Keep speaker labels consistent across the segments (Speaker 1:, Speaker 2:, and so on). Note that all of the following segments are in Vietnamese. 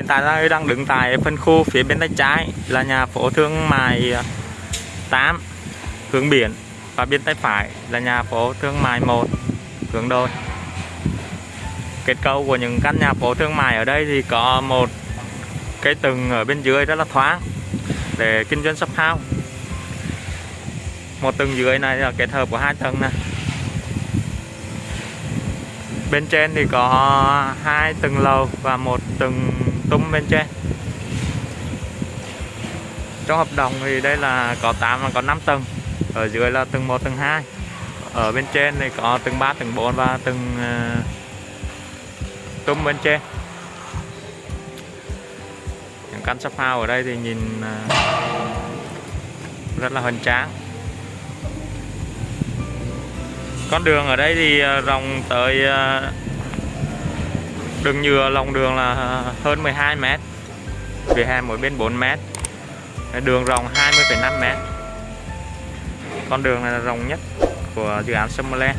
Speaker 1: Hiện tại tôi đang đứng tại phân khu phía bên tay trái, là nhà phố thương mại à, 8 hướng biển và bên tay phải là nhà phố thương mại 1 hướng đôi. Kết cấu của những căn nhà phố thương mại ở đây thì có một cái tầng ở bên dưới rất là thoáng để kinh doanh shop house. Một tầng dưới này là kết hợp của hai tầng này. Bên trên thì có hai tầng lầu và một tầng tung bên trên. Trong hợp đồng thì đây là có 8 và có 5 tầng. Ở dưới là tầng 1 tầng 2 ở bên trên thì có tầng 3 tầng 4 và tầng uh, tung bên trên. Những căn shop house ở đây thì nhìn uh, rất là hoành tráng. Con đường ở đây thì uh, rộng tới uh, đường nhựa lòng đường là hơn 12 mét. Vỉa hè mỗi bên 4 mét. Đường rộng 20,5 mét. Con đường này là rộng nhất của dự án Summerland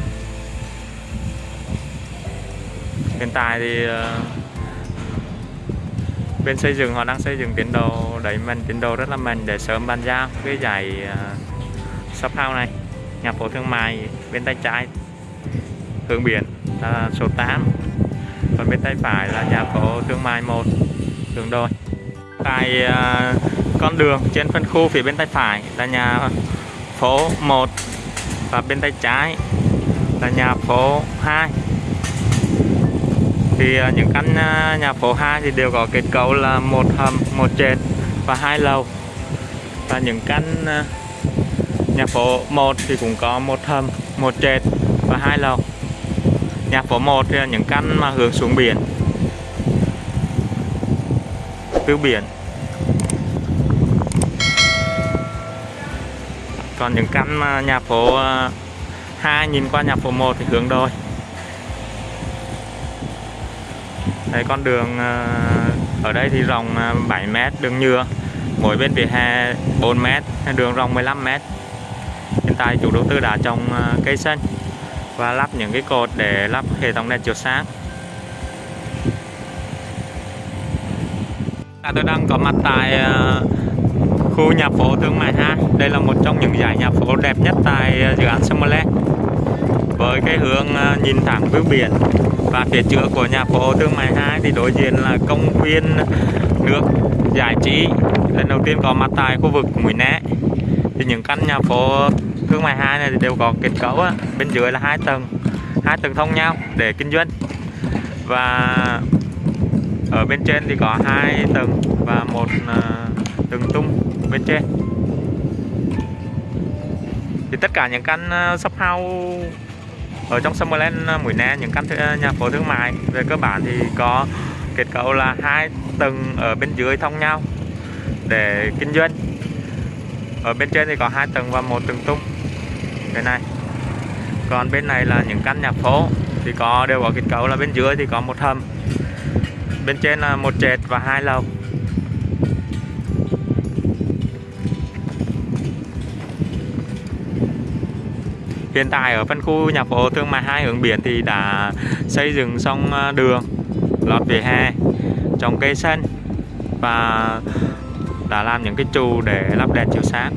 Speaker 1: hiện tại thì ờ, bên xây dựng họ đang xây dựng tiến độ đẩy mạnh tiến độ rất là mạnh để sớm bàn giao cái giải ờ, shop house này. Nhà phố thương mại bên tay trái hướng biển là số 8 còn bên tay phải là nhà phố thương mại một đường đôi tại à, con đường trên phân khu phía bên tay phải là nhà phố 1 và bên tay trái là nhà phố 2 thì à, những căn à, nhà phố 2 thì đều có kết cấu là một hầm, một trệt và hai lầu. Và những căn nhà phố 1 thì cũng có một hầm, một trệt và hai lầu nhà phố 1 thì là những căn mà hướng xuống biển. Từ biển. Còn những căn mà nhà phố à, 2 nhìn qua nhà phố 1 thì hướng đôi đây con đường à, ở đây thì rộng à, 7 mét đường nhựa, mỗi bên vỉa hè 4 mét, đường rộng 15 mét. Hiện tại chủ đầu tư đã trồng cây xanh và lắp những cái cột để lắp hệ thống đèn chiếu sáng. À, tôi đang có mặt tại ờ, khu nhà phố Thương Mại 2 đây là một trong những dãy nhà phố đẹp nhất tại ờ, dự án Summerland với cái hướng ờ, nhìn thẳng phía biển và phía trước của nhà phố Thương Mại 2 thì đối diện là công viên nước giải trí. Lần đầu tiên có mặt tại khu vực Mũi Né. Thì những căn nhà phố thương mại hai này thì đều có kết cấu á. bên dưới là hai tầng hai tầng thông nhau để kinh doanh. Và ở bên trên thì có hai tầng và một ờ, tầng tung bên trên. Thì tất cả những căn ờ, shop house ở trong Summerland ờ, Mũi Né, những căn nhà phố thương mại, về cơ bản thì có kết cấu là hai tầng ở bên dưới thông nhau để kinh doanh. Ở bên trên thì có hai tầng và một tầng tung cái này. Còn bên này là những căn nhà phố, thì có đều có kết cấu là bên dưới thì có một hầm. Bên trên là một trệt và hai lầu. Hiện tại ở phân khu nhà phố thương mại hai hướng biển thì đã xây dựng xong ờ, đường lót vỉa hè, trồng cây xanh và đã làm những cái trụ để lắp đèn chiếu sáng.